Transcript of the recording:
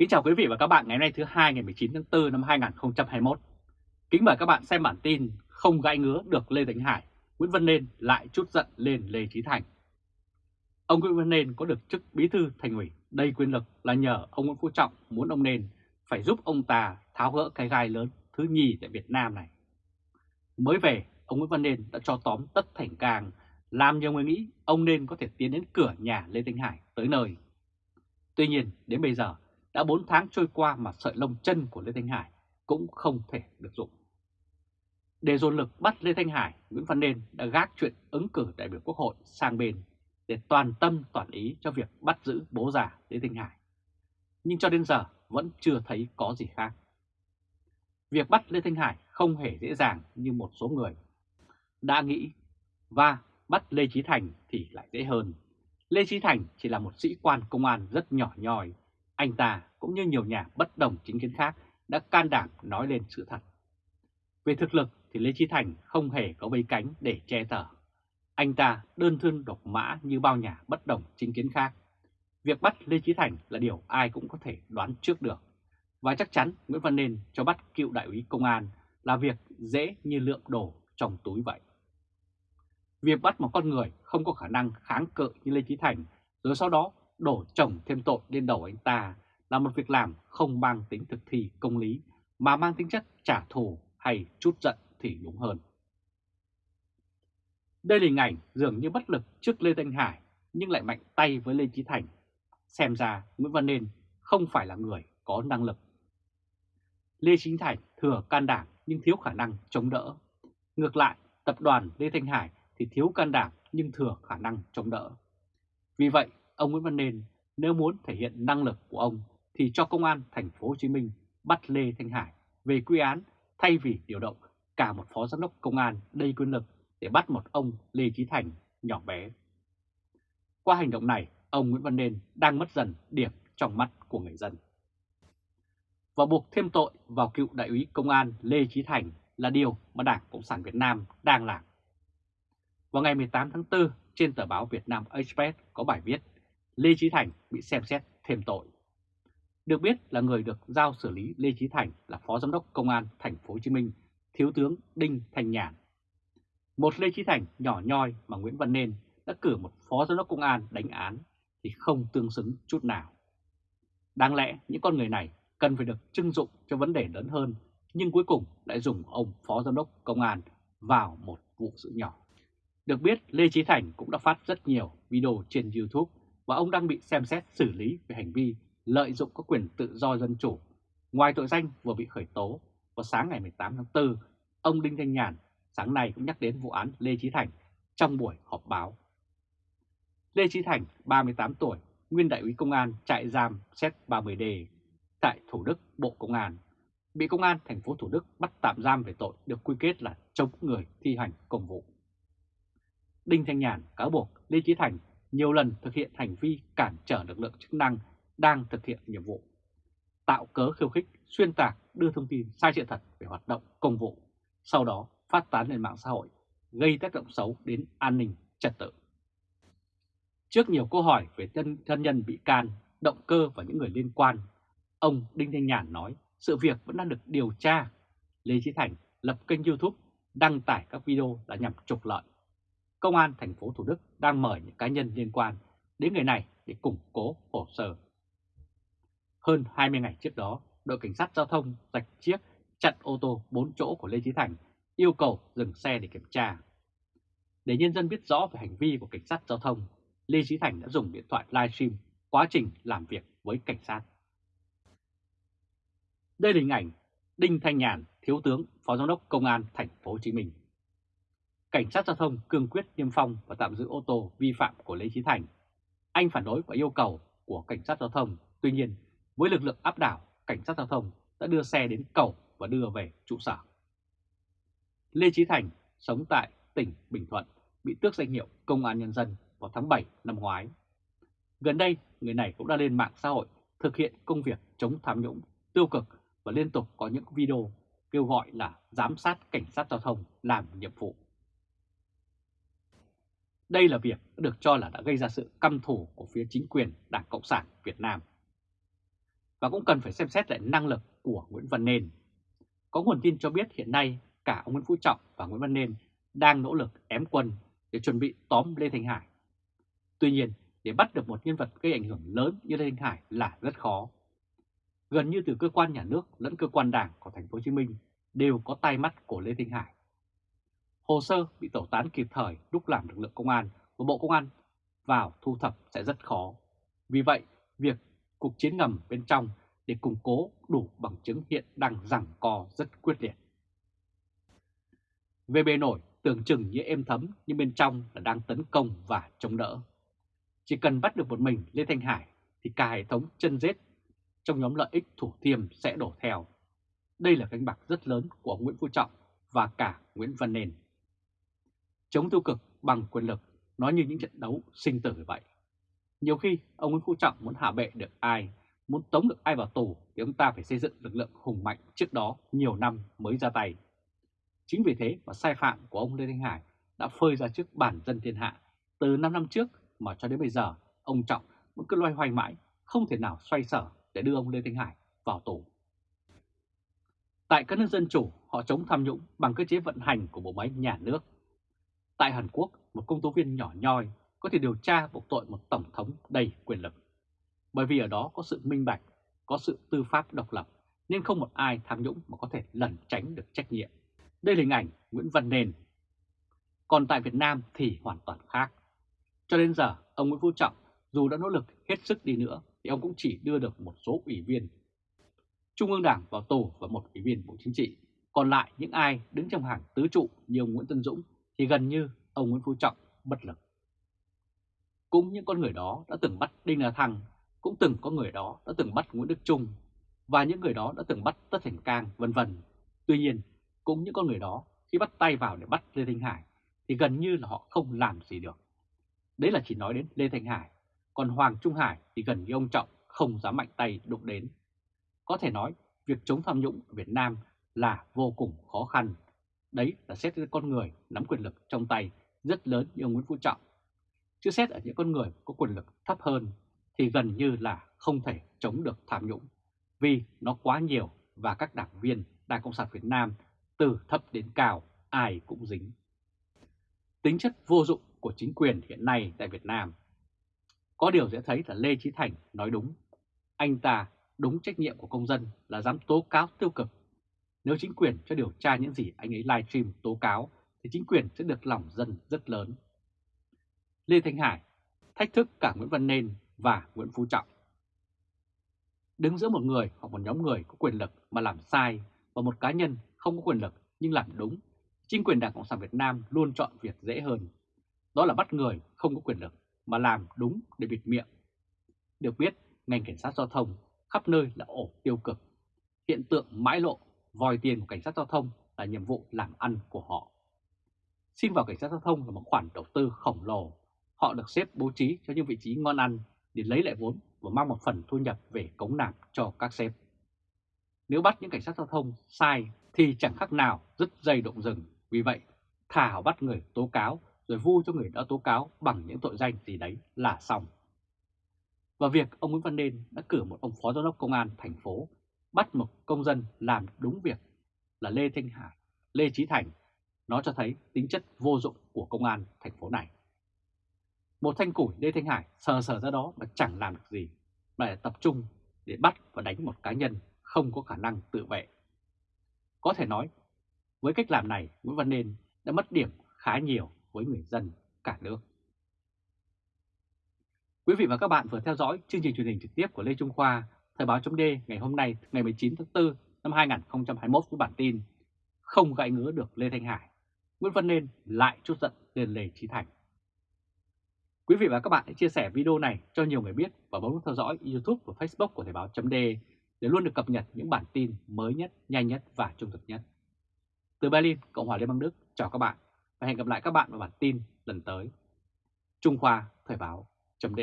Kính chào quý vị và các bạn ngày hôm nay thứ hai ngày 19 tháng 4 năm 2021. Kính mời các bạn xem bản tin không gãi ngứa được Lê Thành Hải, Nguyễn Văn Nên lại chút giận lên Lê Trí Thành. Ông Nguyễn Văn Nên có được chức bí thư thành ủy đầy quyền lực là nhờ ông Nguyễn Phú Trọng muốn ông Nên phải giúp ông ta tháo gỡ cái gai lớn thứ nhì tại Việt Nam này. Mới về, ông Nguyễn Văn Nên đã cho tóm tất thành càng, làm nhiều người nghĩ ông Nên có thể tiến đến cửa nhà Lê thánh Hải tới nơi. Tuy nhiên, đến bây giờ, đã 4 tháng trôi qua mà sợi lông chân của Lê Thanh Hải cũng không thể được dụng. Để dồn lực bắt Lê Thanh Hải, Nguyễn Văn Nên đã gác chuyện ứng cử đại biểu Quốc hội sang bên để toàn tâm toàn ý cho việc bắt giữ bố già Lê Thanh Hải. Nhưng cho đến giờ vẫn chưa thấy có gì khác. Việc bắt Lê Thanh Hải không hề dễ dàng như một số người đã nghĩ và bắt Lê Trí Thành thì lại dễ hơn. Lê Trí Thành chỉ là một sĩ quan công an rất nhỏ nhòi anh ta cũng như nhiều nhà bất đồng chính kiến khác đã can đảm nói lên sự thật. Về thực lực thì Lê Chí Thành không hề có vây cánh để che tờ. Anh ta đơn thương độc mã như bao nhà bất đồng chính kiến khác. Việc bắt Lê Chí Thành là điều ai cũng có thể đoán trước được. Và chắc chắn Nguyễn Văn Nên cho bắt cựu đại úy công an là việc dễ như lượng đồ trong túi vậy. Việc bắt một con người không có khả năng kháng cự như Lê Chí Thành, rồi sau đó đổ chồng thêm tội lên đầu anh ta là một việc làm không mang tính thực thi công lý mà mang tính chất trả thù hay chút giận thì đúng hơn. Đây là hình ảnh dường như bất lực trước Lê Thanh Hải nhưng lại mạnh tay với Lê Chí Thành. Xem ra Nguyễn Văn Nên không phải là người có năng lực. Lê Chí Thành thừa can đảm nhưng thiếu khả năng chống đỡ. Ngược lại, tập đoàn Lê Thanh Hải thì thiếu can đảm nhưng thừa khả năng chống đỡ. Vì vậy, ông Nguyễn Văn Nên nếu muốn thể hiện năng lực của ông thì cho công an thành phố Hồ Chí Minh bắt Lê Thanh Hải về quy án thay vì điều động cả một phó giám đốc công an đầy quyền lực để bắt một ông Lê Chí Thành nhỏ bé. Qua hành động này, ông Nguyễn Văn Nên đang mất dần điểm trong mắt của người dân. Và buộc thêm tội vào cựu đại úy công an Lê Chí Thành là điều mà Đảng Cộng sản Việt Nam đang làm. Vào ngày 18 tháng 4, trên tờ báo Việt Nam Express có bài viết Lê Chí Thành bị xem xét thêm tội. Được biết là người được giao xử lý Lê Chí Thành là Phó Giám đốc Công an Thành phố Hồ Chí Minh, Thiếu tướng Đinh Thành Nhàn. Một Lê Chí Thành nhỏ nhoi mà Nguyễn Văn Nên đã cử một Phó Giám đốc Công an đánh án thì không tương xứng chút nào. Đáng lẽ những con người này cần phải được trưng dụng cho vấn đề lớn hơn, nhưng cuối cùng lại dùng ông Phó Giám đốc Công an vào một vụ sự nhỏ. Được biết, Lê Chí Thành cũng đã phát rất nhiều video trên YouTube và ông đang bị xem xét xử lý về hành vi lợi dụng các quyền tự do dân chủ. Ngoài tội danh vừa bị khởi tố, vào sáng ngày 18 tháng 4, ông Đinh Thanh Nhàn sáng nay cũng nhắc đến vụ án Lê Chí Thành trong buổi họp báo. Lê Chí Thành, 38 tuổi, nguyên đại úy công an trại giam xét 30D tại Thủ Đức, Bộ Công an, bị công an thành phố Thủ Đức bắt tạm giam về tội được quy kết là chống người thi hành công vụ. Đinh Thanh Nhàn cáo buộc Lê Chí Thành nhiều lần thực hiện hành vi cản trở lực lượng chức năng đang thực hiện nhiệm vụ, tạo cớ khiêu khích, xuyên tạc, đưa thông tin sai sự thật về hoạt động công vụ, sau đó phát tán lên mạng xã hội, gây tác động xấu đến an ninh trật tự. Trước nhiều câu hỏi về thân, thân nhân bị can, động cơ và những người liên quan, ông Đinh Thanh Nhàn nói sự việc vẫn đang được điều tra. Lê Chí Thành lập kênh YouTube đăng tải các video là nhằm trục lợi Công an thành phố Thủ Đức đang mời những cá nhân liên quan đến người này để củng cố hồ sơ. Hơn 20 ngày trước đó, đội cảnh sát giao thông rạch chiếc chặn ô tô 4 chỗ của Lê Chí Thành yêu cầu dừng xe để kiểm tra. Để nhân dân biết rõ về hành vi của cảnh sát giao thông, Lê Chí Thành đã dùng điện thoại livestream quá trình làm việc với cảnh sát. Đây là hình ảnh Đinh Thanh Nhàn, Thiếu tướng, Phó Giám đốc Công an Thành phố Hồ Chí Minh cảnh sát giao thông cương quyết niêm phong và tạm giữ ô tô vi phạm của Lê Chí Thành. Anh phản đối và yêu cầu của cảnh sát giao thông, tuy nhiên với lực lượng áp đảo, cảnh sát giao thông đã đưa xe đến cầu và đưa về trụ sở. Lê Chí Thành sống tại tỉnh Bình Thuận, bị tước danh hiệu Công an Nhân dân vào tháng 7 năm ngoái. Gần đây, người này cũng đã lên mạng xã hội thực hiện công việc chống tham nhũng tiêu cực và liên tục có những video kêu gọi là giám sát cảnh sát giao thông làm nhiệm vụ. Đây là việc được cho là đã gây ra sự căm thù của phía chính quyền Đảng Cộng sản Việt Nam. và cũng cần phải xem xét lại năng lực của Nguyễn Văn Nên. Có nguồn tin cho biết hiện nay cả ông Nguyễn Phú Trọng và Nguyễn Văn Nên đang nỗ lực ém quân để chuẩn bị tóm Lê Thanh Hải. Tuy nhiên, để bắt được một nhân vật gây ảnh hưởng lớn như Lê Thanh Hải là rất khó. Gần như từ cơ quan nhà nước lẫn cơ quan đảng của thành phố Hồ Chí Minh đều có tay mắt của Lê Thanh Hải. Hồ sơ bị tẩu tán kịp thời lúc làm lực lượng công an và Bộ Công an vào thu thập sẽ rất khó. Vì vậy, việc cuộc chiến ngầm bên trong để củng cố đủ bằng chứng hiện đang giằng co rất quyết liệt. VB nổi tưởng chừng như êm thấm nhưng bên trong là đang tấn công và chống đỡ. Chỉ cần bắt được một mình Lê Thanh Hải thì cả hệ thống chân rết trong nhóm lợi ích thủ thiêm sẽ đổ theo. Đây là cánh bạc rất lớn của Nguyễn Phú Trọng và cả Nguyễn Văn Nền. Chống tiêu cực bằng quyền lực nó như những trận đấu sinh tử vậy. Nhiều khi ông Nguyễn Phú Trọng muốn hạ bệ được ai, muốn tống được ai vào tù thì ông ta phải xây dựng lực lượng hùng mạnh trước đó nhiều năm mới ra tay. Chính vì thế mà sai phạm của ông Lê Thanh Hải đã phơi ra trước bản dân thiên hạ từ 5 năm trước mà cho đến bây giờ ông Trọng vẫn cứ loay hoay mãi, không thể nào xoay sở để đưa ông Lê Thanh Hải vào tù. Tại các nước dân chủ, họ chống tham nhũng bằng cơ chế vận hành của bộ máy nhà nước. Tại Hàn Quốc, một công tố viên nhỏ nhoi có thể điều tra buộc tội một tổng thống đầy quyền lực. Bởi vì ở đó có sự minh bạch, có sự tư pháp độc lập, nên không một ai tham nhũng mà có thể lẩn tránh được trách nhiệm. Đây là hình ảnh Nguyễn Văn Nền. Còn tại Việt Nam thì hoàn toàn khác. Cho đến giờ, ông Nguyễn Phú Trọng dù đã nỗ lực hết sức đi nữa thì ông cũng chỉ đưa được một số ủy viên Trung ương Đảng vào tù và một ủy viên Bộ Chính trị. Còn lại những ai đứng trong hàng tứ trụ như ông Nguyễn Tân Dũng thì gần như ông Nguyễn Phú Trọng bất lực. Cũng những con người đó đã từng bắt Đinh La Thăng, cũng từng có người đó đã từng bắt Nguyễn Đức Trung và những người đó đã từng bắt Tất Thành Cang vân vân. Tuy nhiên, cũng những con người đó khi bắt tay vào để bắt Lê Thanh Hải thì gần như là họ không làm gì được. Đấy là chỉ nói đến Lê Thanh Hải, còn Hoàng Trung Hải thì gần như ông Trọng không dám mạnh tay đụng đến. Có thể nói việc chống tham nhũng ở Việt Nam là vô cùng khó khăn. Đấy là xét đến con người, nắm quyền lực trong tay, rất lớn như ông Nguyễn Phú Trọng. Chứ xét ở những con người có quyền lực thấp hơn thì gần như là không thể chống được tham nhũng, vì nó quá nhiều và các đảng viên Đảng Cộng sản Việt Nam từ thấp đến cao, ai cũng dính. Tính chất vô dụng của chính quyền hiện nay tại Việt Nam Có điều dễ thấy là Lê Chí Thành nói đúng. Anh ta đúng trách nhiệm của công dân là dám tố cáo tiêu cực. Nếu chính quyền cho điều tra những gì anh ấy livestream tố cáo thì chính quyền sẽ được lòng dân rất lớn. Lê Thanh Hải thách thức cả Nguyễn Văn Nên và Nguyễn Phú Trọng. Đứng giữa một người hoặc một nhóm người có quyền lực mà làm sai và một cá nhân không có quyền lực nhưng làm đúng, chính quyền Đảng Cộng sản Việt Nam luôn chọn việc dễ hơn. Đó là bắt người không có quyền lực mà làm đúng để bịt miệng. Được biết, ngành cảnh sát giao thông khắp nơi là ổ tiêu cực. Hiện tượng mãi lộ, vòi tiền của cảnh sát giao thông là nhiệm vụ làm ăn của họ. Xin vào cảnh sát giao thông là một khoản đầu tư khổng lồ. Họ được xếp bố trí cho những vị trí ngon ăn để lấy lại vốn và mang một phần thu nhập về cống nạp cho các sếp. Nếu bắt những cảnh sát giao thông sai thì chẳng khác nào dứt dây động rừng. Vì vậy, thả bắt người tố cáo rồi vu cho người đã tố cáo bằng những tội danh gì đấy là xong. Và việc ông Nguyễn Văn Nên đã cử một ông phó giám đốc công an thành phố bắt một công dân làm đúng việc là Lê Thanh Hải, Lê Trí Thành, nó cho thấy tính chất vô dụng của công an thành phố này. Một thanh củi Lê Thanh Hải sờ sờ ra đó mà chẳng làm được gì, mà lại tập trung để bắt và đánh một cá nhân không có khả năng tự vệ. Có thể nói, với cách làm này, Nguyễn Văn Nên đã mất điểm khá nhiều với người dân cả nước. Quý vị và các bạn vừa theo dõi chương trình truyền hình trực tiếp của Lê Trung Khoa, Thời báo chấm ngày hôm nay ngày 19 tháng 4 năm 2021 với bản tin Không gãy ngứa được Lê Thanh Hải, Nguyễn Văn Nên lại chút giận lên Lê Trí Thành. Quý vị và các bạn hãy chia sẻ video này cho nhiều người biết và bấm theo dõi YouTube và Facebook của Thời báo chấm để luôn được cập nhật những bản tin mới nhất, nhanh nhất và trung thực nhất. Từ Berlin, Cộng hòa Liên bang Đức, chào các bạn và hẹn gặp lại các bạn vào bản tin lần tới. Trung Khoa Thời báo chấm